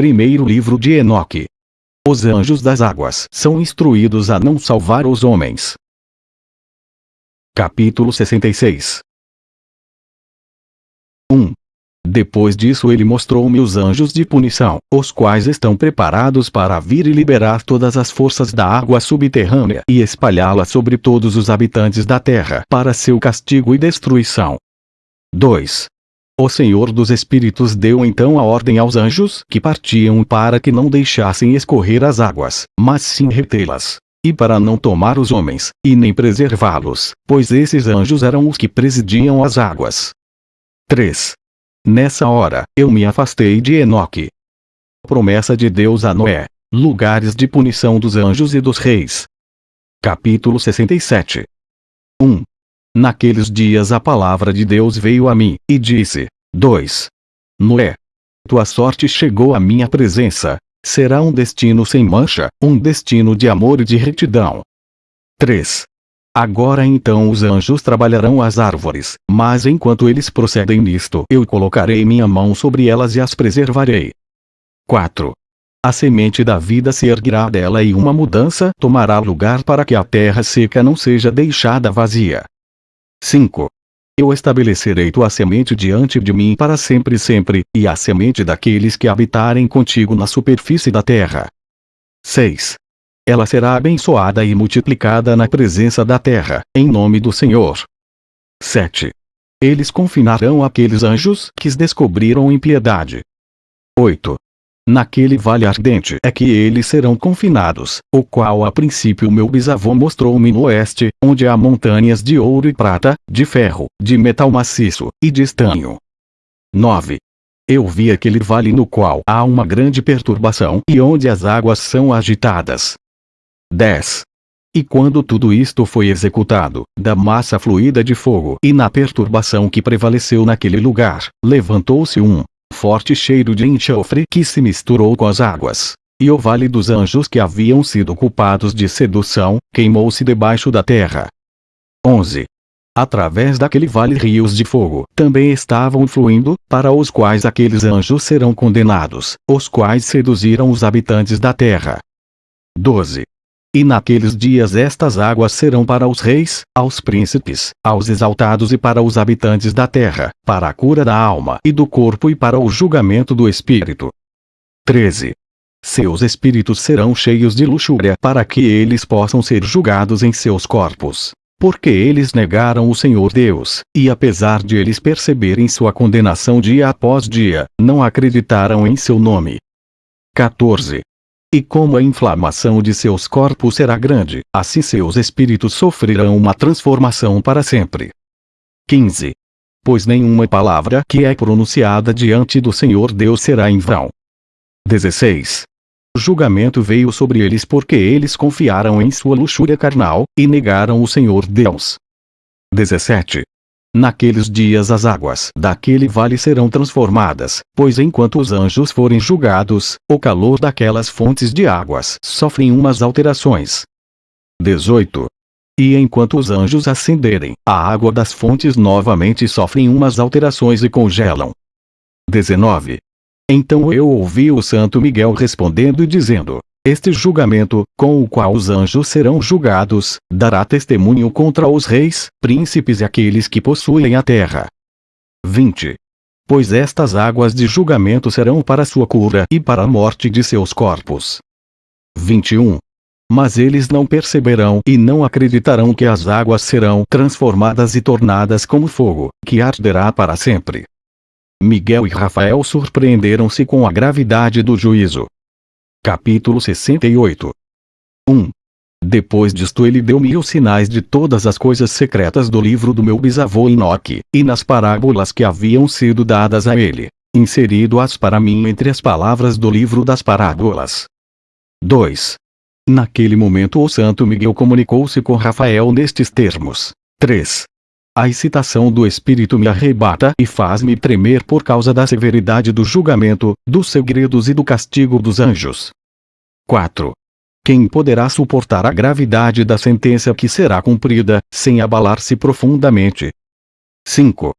Primeiro livro de Enoque. Os anjos das águas são instruídos a não salvar os homens. Capítulo 66 1. Depois disso ele mostrou-me os anjos de punição, os quais estão preparados para vir e liberar todas as forças da água subterrânea e espalhá-la sobre todos os habitantes da terra para seu castigo e destruição. 2. O Senhor dos Espíritos deu então a ordem aos anjos que partiam para que não deixassem escorrer as águas, mas sim retê-las. E para não tomar os homens, e nem preservá-los, pois esses anjos eram os que presidiam as águas. 3. Nessa hora, eu me afastei de Enoque. Promessa de Deus a Noé. Lugares de punição dos anjos e dos reis. Capítulo 67 1. Naqueles dias a palavra de Deus veio a mim, e disse: 2. Noé. Tua sorte chegou à minha presença. Será um destino sem mancha, um destino de amor e de retidão. 3. Agora então os anjos trabalharão as árvores, mas enquanto eles procedem nisto eu colocarei minha mão sobre elas e as preservarei. 4. A semente da vida se erguerá dela e uma mudança tomará lugar para que a terra seca não seja deixada vazia. 5. Eu estabelecerei tua semente diante de mim para sempre e sempre, e a semente daqueles que habitarem contigo na superfície da terra. 6. Ela será abençoada e multiplicada na presença da terra, em nome do Senhor. 7. Eles confinarão aqueles anjos que descobriram impiedade. 8. Naquele vale ardente é que eles serão confinados, o qual a princípio meu bisavô mostrou-me no oeste, onde há montanhas de ouro e prata, de ferro, de metal maciço, e de estanho. 9. Eu vi aquele vale no qual há uma grande perturbação e onde as águas são agitadas. 10. E quando tudo isto foi executado, da massa fluida de fogo e na perturbação que prevaleceu naquele lugar, levantou-se um forte cheiro de enxofre que se misturou com as águas. E o vale dos anjos que haviam sido culpados de sedução, queimou-se debaixo da terra. 11. Através daquele vale rios de fogo também estavam fluindo, para os quais aqueles anjos serão condenados, os quais seduziram os habitantes da terra. 12. E naqueles dias estas águas serão para os reis, aos príncipes, aos exaltados e para os habitantes da terra, para a cura da alma e do corpo e para o julgamento do espírito. 13. Seus espíritos serão cheios de luxúria para que eles possam ser julgados em seus corpos. Porque eles negaram o Senhor Deus, e apesar de eles perceberem sua condenação dia após dia, não acreditaram em seu nome. 14. E como a inflamação de seus corpos será grande, assim seus espíritos sofrerão uma transformação para sempre. 15. Pois nenhuma palavra que é pronunciada diante do Senhor Deus será em vão. 16. O julgamento veio sobre eles porque eles confiaram em sua luxúria carnal, e negaram o Senhor Deus. 17. Naqueles dias as águas daquele vale serão transformadas, pois enquanto os anjos forem julgados, o calor daquelas fontes de águas sofrem umas alterações. 18. E enquanto os anjos ascenderem, a água das fontes novamente sofrem umas alterações e congelam. 19. Então eu ouvi o Santo Miguel respondendo e dizendo, este julgamento, com o qual os anjos serão julgados, dará testemunho contra os reis, príncipes e aqueles que possuem a terra. 20. Pois estas águas de julgamento serão para sua cura e para a morte de seus corpos. 21. Mas eles não perceberão e não acreditarão que as águas serão transformadas e tornadas como fogo, que arderá para sempre. Miguel e Rafael surpreenderam-se com a gravidade do juízo. Capítulo 68 1. Depois disto ele deu-me os sinais de todas as coisas secretas do livro do meu bisavô Enoque, e nas parábolas que haviam sido dadas a ele, inserido-as para mim entre as palavras do livro das parábolas. 2. Naquele momento o santo Miguel comunicou-se com Rafael nestes termos. 3. A excitação do espírito me arrebata e faz-me tremer por causa da severidade do julgamento, dos segredos e do castigo dos anjos. 4. Quem poderá suportar a gravidade da sentença que será cumprida, sem abalar-se profundamente? 5.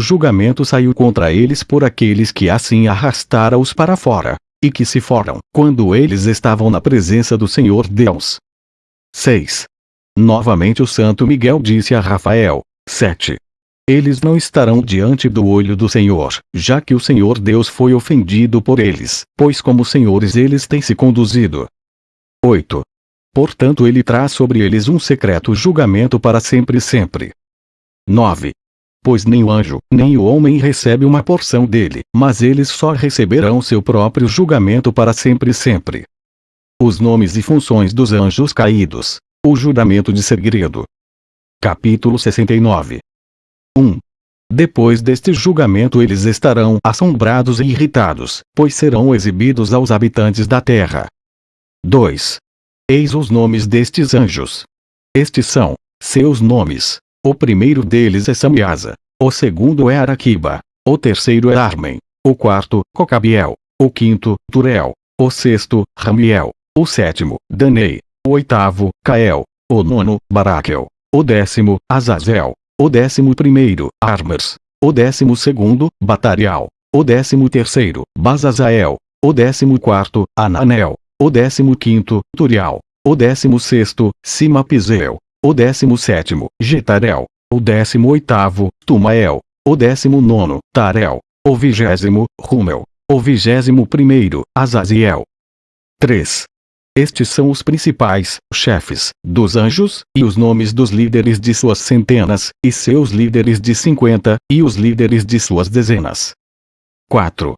O julgamento saiu contra eles por aqueles que assim arrastara-os para fora, e que se foram quando eles estavam na presença do Senhor Deus. 6. Novamente o Santo Miguel disse a Rafael: 7. Eles não estarão diante do olho do Senhor, já que o Senhor Deus foi ofendido por eles, pois como senhores eles têm se conduzido. 8. Portanto ele traz sobre eles um secreto julgamento para sempre e sempre. 9. Pois nem o anjo, nem o homem recebe uma porção dele, mas eles só receberão seu próprio julgamento para sempre e sempre. Os nomes e funções dos anjos caídos. O juramento de segredo. Capítulo 69 1. Depois deste julgamento eles estarão assombrados e irritados, pois serão exibidos aos habitantes da terra. 2. Eis os nomes destes anjos. Estes são seus nomes. O primeiro deles é Samiasa. O segundo é Araquiba. O terceiro é Armen. O quarto, Cocabiel. O quinto, Turel. O sexto, Ramiel. O sétimo, Danei. O oitavo, Cael. O nono, Baraquel. O décimo, Azazel. O décimo primeiro, Armers, o décimo segundo, Batarial, o décimo terceiro, Bazazael, o décimo quarto, Ananel, o décimo quinto, Turial, o décimo sexto, Simapizeu, o décimo sétimo, Getarel, o décimo oitavo, Tumael, o décimo nono, Tarel, o vigésimo, Rumel, o vigésimo primeiro, Azaziel. 3. Estes são os principais chefes dos anjos, e os nomes dos líderes de suas centenas, e seus líderes de cinquenta, e os líderes de suas dezenas. 4.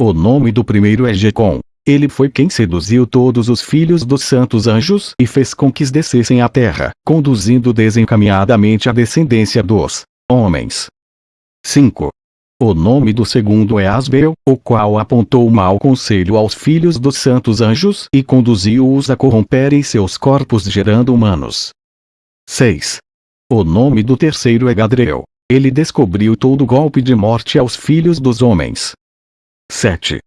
O nome do primeiro é Jecom. Ele foi quem seduziu todos os filhos dos santos anjos e fez com que descessem à terra, conduzindo desencaminhadamente a descendência dos homens. 5. O nome do segundo é Asbel, o qual apontou mau conselho aos filhos dos santos anjos e conduziu-os a corromperem seus corpos gerando humanos. 6. O nome do terceiro é Gadriel. Ele descobriu todo golpe de morte aos filhos dos homens. 7.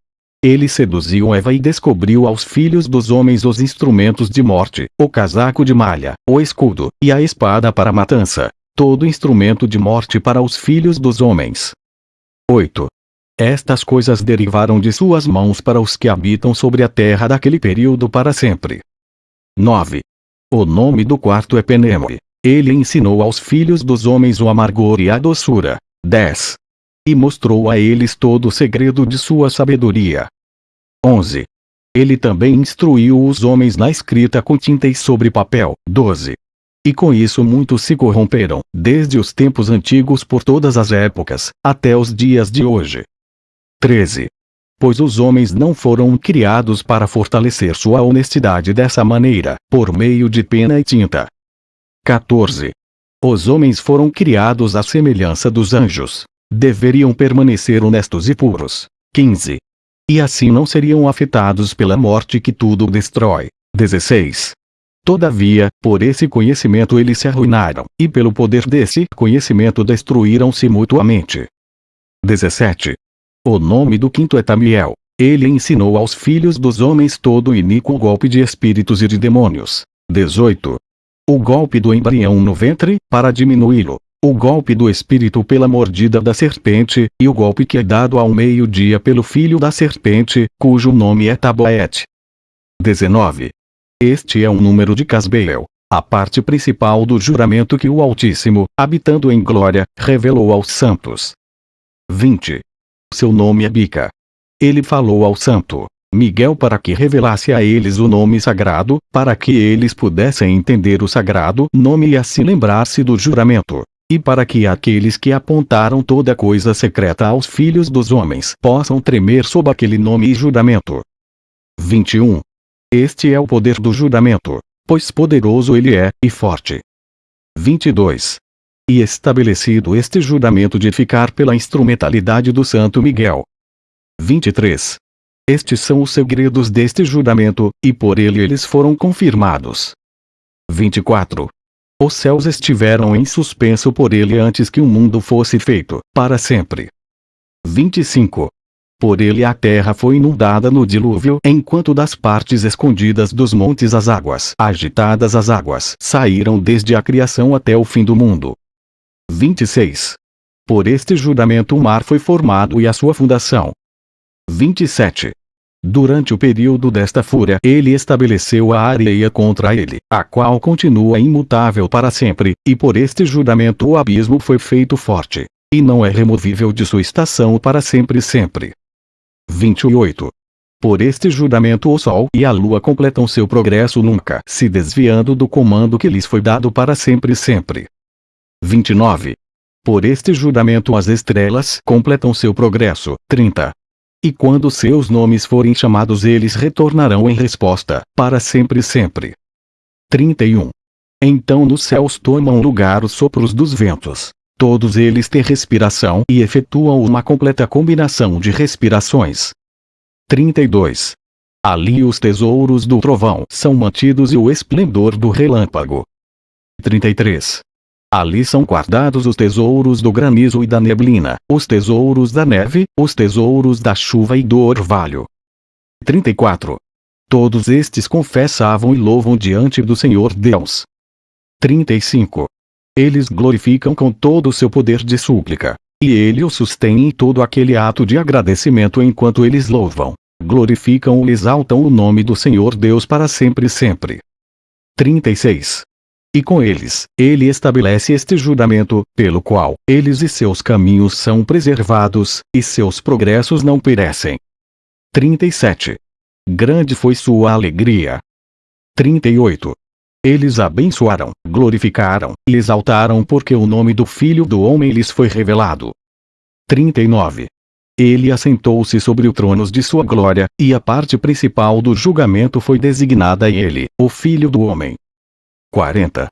Ele seduziu Eva e descobriu aos filhos dos homens os instrumentos de morte, o casaco de malha, o escudo, e a espada para matança. Todo instrumento de morte para os filhos dos homens. 8. Estas coisas derivaram de suas mãos para os que habitam sobre a terra daquele período para sempre. 9. O nome do quarto é Peneme. Ele ensinou aos filhos dos homens o amargor e a doçura. 10. E mostrou a eles todo o segredo de sua sabedoria. 11. Ele também instruiu os homens na escrita com tinta e sobre papel. 12. E com isso muitos se corromperam, desde os tempos antigos por todas as épocas, até os dias de hoje. 13. Pois os homens não foram criados para fortalecer sua honestidade dessa maneira, por meio de pena e tinta. 14. Os homens foram criados à semelhança dos anjos. Deveriam permanecer honestos e puros. 15. E assim não seriam afetados pela morte que tudo destrói. 16. Todavia, por esse conhecimento eles se arruinaram, e pelo poder desse conhecimento destruíram-se mutuamente. 17. O nome do quinto é Tamiel. Ele ensinou aos filhos dos homens todo o iníquo golpe de espíritos e de demônios. 18. O golpe do embrião no ventre, para diminuí-lo. O golpe do espírito pela mordida da serpente, e o golpe que é dado ao meio-dia pelo filho da serpente, cujo nome é Taboete. 19. Este é um número de Casbeel, a parte principal do juramento que o Altíssimo, habitando em glória, revelou aos santos. 20. Seu nome é Bica. Ele falou ao santo Miguel para que revelasse a eles o nome sagrado, para que eles pudessem entender o sagrado nome e assim lembrar-se do juramento. E para que aqueles que apontaram toda coisa secreta aos filhos dos homens possam tremer sob aquele nome e juramento. 21. Este é o poder do juramento, pois poderoso ele é, e forte. 22. E estabelecido este juramento de ficar pela instrumentalidade do Santo Miguel. 23. Estes são os segredos deste juramento, e por ele eles foram confirmados. 24. Os céus estiveram em suspenso por ele antes que o mundo fosse feito, para sempre. 25. Por ele a terra foi inundada no dilúvio, enquanto das partes escondidas dos montes as águas, agitadas as águas, saíram desde a criação até o fim do mundo. 26. Por este juramento o mar foi formado e a sua fundação. 27. Durante o período desta fúria, ele estabeleceu a areia contra ele, a qual continua imutável para sempre, e por este juramento o abismo foi feito forte, e não é removível de sua estação para sempre sempre. 28. Por este juramento o Sol e a Lua completam seu progresso nunca se desviando do comando que lhes foi dado para sempre sempre. 29. Por este juramento as estrelas completam seu progresso. 30. E quando seus nomes forem chamados eles retornarão em resposta, para sempre sempre. 31. Então nos céus tomam lugar os sopros dos ventos. Todos eles têm respiração e efetuam uma completa combinação de respirações. 32. Ali os tesouros do trovão são mantidos e o esplendor do relâmpago. 33. Ali são guardados os tesouros do granizo e da neblina, os tesouros da neve, os tesouros da chuva e do orvalho. 34. Todos estes confessavam e louvam diante do Senhor Deus. 35. Eles glorificam com todo o seu poder de súplica. E ele o sustém em todo aquele ato de agradecimento enquanto eles louvam, glorificam e exaltam o nome do Senhor Deus para sempre e sempre. 36. E com eles, ele estabelece este juramento, pelo qual, eles e seus caminhos são preservados, e seus progressos não perecem. 37. Grande foi sua alegria. 38. Eles abençoaram, glorificaram, e exaltaram porque o nome do Filho do Homem lhes foi revelado. 39. Ele assentou-se sobre o trono de sua glória, e a parte principal do julgamento foi designada a ele, o Filho do Homem. 40.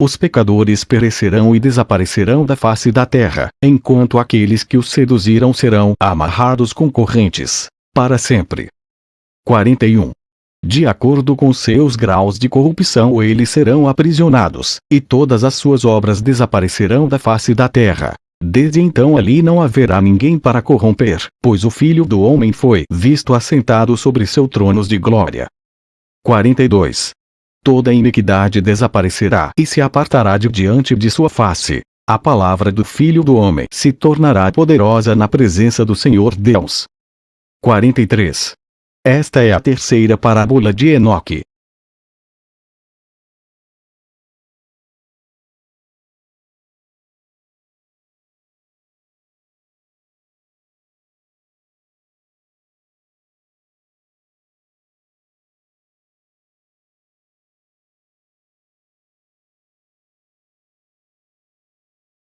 Os pecadores perecerão e desaparecerão da face da terra, enquanto aqueles que os seduziram serão amarrados com correntes, para sempre. 41. De acordo com seus graus de corrupção eles serão aprisionados, e todas as suas obras desaparecerão da face da terra. Desde então ali não haverá ninguém para corromper, pois o Filho do Homem foi visto assentado sobre seu trono de glória. 42 toda iniquidade desaparecerá e se apartará de diante de sua face. A palavra do Filho do Homem se tornará poderosa na presença do Senhor Deus. 43. Esta é a terceira parábola de Enoque.